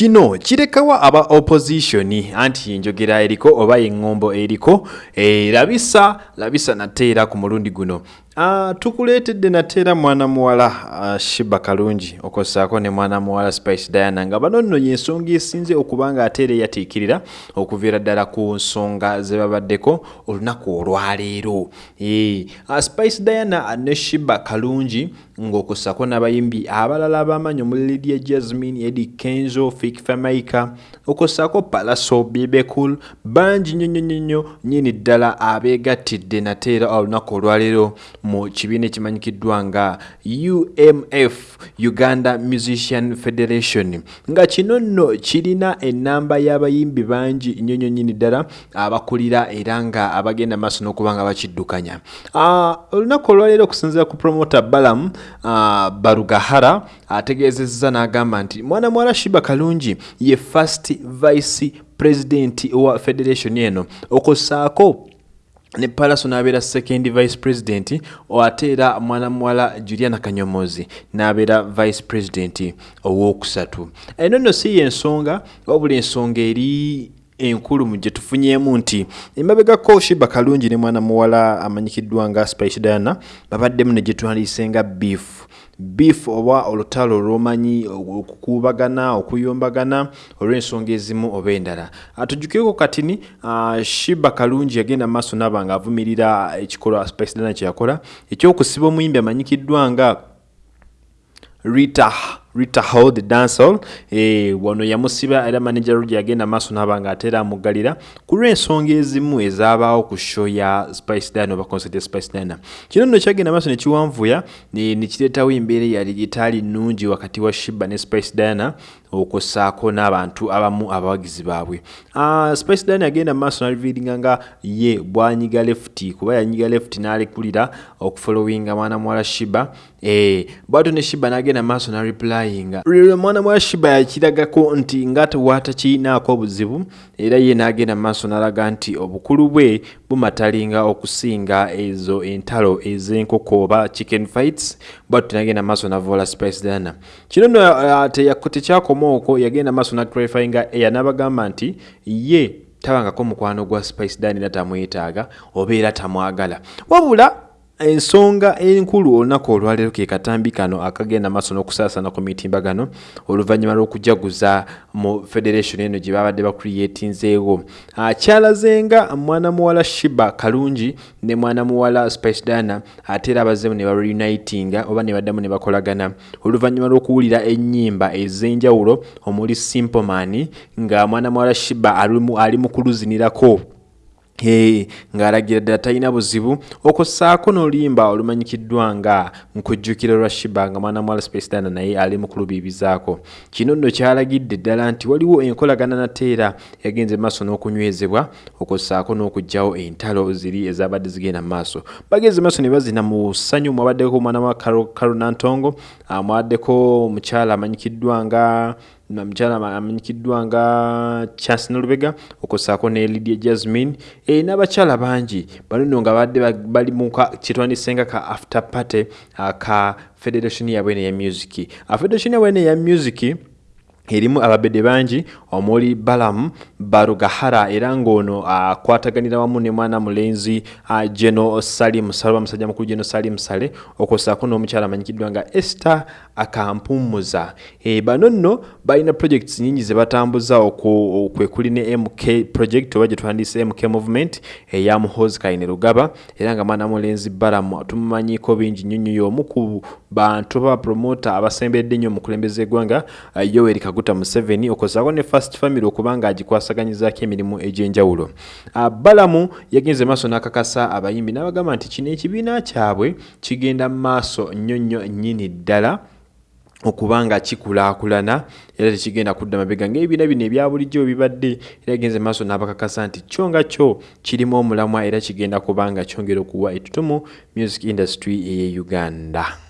kino kirekawa aba opposition anti njogera eriko oba eŋŋombo eriko e, labisa labisa nateera ku mulundi guno Uh, tukuleetedde nateera mwana muwala uh, shiba kalungi. Okossaako ne mwana muwala spice diana nga bano nno yensonga esinze okuba nga ate era eyatiikirira okuviira ddala ku nsonga ze babaddeko olunaku olwaleero. Uh, spice diana ne shiba kalungi ng'okossaako n'abayimbi abalala ab'amaanyi omuli lydia jasmine edi kenzo fik famaika. Okossaako palaso bibekul bangi nnyo nnyo nnyo nyini ddala abeegattidde nateera olunaku olwaleero mu kibiina ekimanyikiddwa nga umf uganda musician federation. Nga kino nno kirina ennamba y'abayimbi bangi nnyo nnyini ddala abakulira era nga abagenda maaso n'okuba nga bakiddukanya. Olunaku olwaleero okusinziira ku promota balamu barugahara ategeezezza n'agamba nti mwana muwala shiba kalungi ye first vice president wa federation eno okossaako ne palaso n'abeera second vice president ate era mwana muwala juliana kanyomozi n'abeera vice president owokusatu eno nno si yensonga wabula ensonga eri enkulu mu gye tufunyemu nti emabegako shiba kalungi ne mwana muwala amanyikiddwa nga spice diana babaddemu ne gye twandiyise nga beef. Beef oba olutalo olwomanyi okukuubagana okuyombagana olw'ensonga ezimu oba endala. Atujjukireko katini uh, shiba kalungi yagenda maaso naaba nga avumirira ekikolwa spice diana kyeyakola ekyokusiba omuyimbi amanyikiddwa nga rita rita hall the dancehall e, wano yamusiba era manager rudi yagenda maaso naaba nga ateera amuggalira ku lw'ensonga ezimu ezabaawo ku show ya spice diana oba concert ya spice diana kino nno kyagenda maaso nekiwanvuya nekireetawo embeera eyali etaali nnungi wakati wa shiba ne spice diana okossaako n'abantu abamu abawagizi baabwe. Uh, spice diana yagenda maaso naliviiringa nga ye bwanyiga lefuti kuba yanyiga lefuti n'alekulira okufolowinga mwana muwala shiba. E, bwato ne shiba n'agenda maaso nareplyinga lwe mwana muwala shiba yakiragako nti nga tewatakiinaako obuzibu era ye n'agenda maaso n'alaga nti obukulu bwe bumatalinga okusinga ezo entalo ez'enkoko oba chicken fights bwato tenagenda maaso navoola spice diana kino nno uh, tekyakoma okwo yagenda maaso naclarifyinga eya n'abagamba nti ye tabangako mukwano gwa spice diana era tamwetaaga oba era tamwagala. Wabula ensonga enkulu olunaku olwaleero ke katambi kano akagenda maaso n'okusaasana ku mitimbagano oluvannyuma lw'okujaguza mu federation eno gye babadde bakuriyetinzeewo kyalazenga mwana muwala shiba kalungi ne mwana muwala spice diana ate era abazzemu ne bareunitinga oba ne baddamu ne bakolagana. Oluvannyuma lw'okuwulira ennyimba ez'enjawulo omuli simple man nga mwana muwala shiba ali mu kuluzinirako ng'alagira ddala talina buzibu. Okossaako n'oluyimba olumanyikiddwa nga nkujjukira lwa shiba nga mwana muwala space dana naye ali mu kulubiibizaako. Kino nno kyalagidde ddala nti waliwo enkolagana nateera yagenze maaso n'okunywezebwa okossaako n'okugjawo entalo ziri ezabadde zigenda maaso. Bagenze maaso ne bazina mu ssanyu mwabaddeko mwana wa karunantongo mwabaddeko omukyala amanyikiddwa nga mukyala amanyikiddwa nga chance nolubega okossaako ne lydia jasmine e, n'abakyala bangi. Bano nno nga badde bali mu kyetwandisenga ka after party uh, ka federation yabwene ya music. Uh, federation yabwene ya music erimu ababede bangi omuli balamu barugahara era ng'ono akwataganira uh, wamu ne mwana mulenzi geno salim saloba musajja mukulu geno salim sale okwosaako n'omukyala amanyikiddwa nga esther akampumuza. E, bano nno balina projects nyingi ze batambuza okwekuli ne mk project oba gye twandise mk movement eya muhozi kaine rugaba era nga mwana mulenzi balamu tumumanyiko bingi nnyo nnyo omu ku bantu bapromota abasembedde nnyo omukulembeze eggwanga uh, yoweri kaguta museveni okosaako ne fast family okuba nga agikwasaganyizako emirimu egy'enjawulo. Uh, balamu yagenze maaso n'akakasa abayimbi n'abagamba nti kino ekibiina kyabwe kigenda mu maaso nnyo nnyo nnyini ddala okuba nga kikulaakulana era tekigenda kudda mabega ngaebibiina bino ebya bulijjo bibadde era genze maaso n'abakakasa nti kyo nga kyo kirimu omulamwa era kigenda kuba nga kyongera okuwa ettutumu music industry eye uganda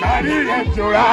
Kàrí rẹ̀ jọra.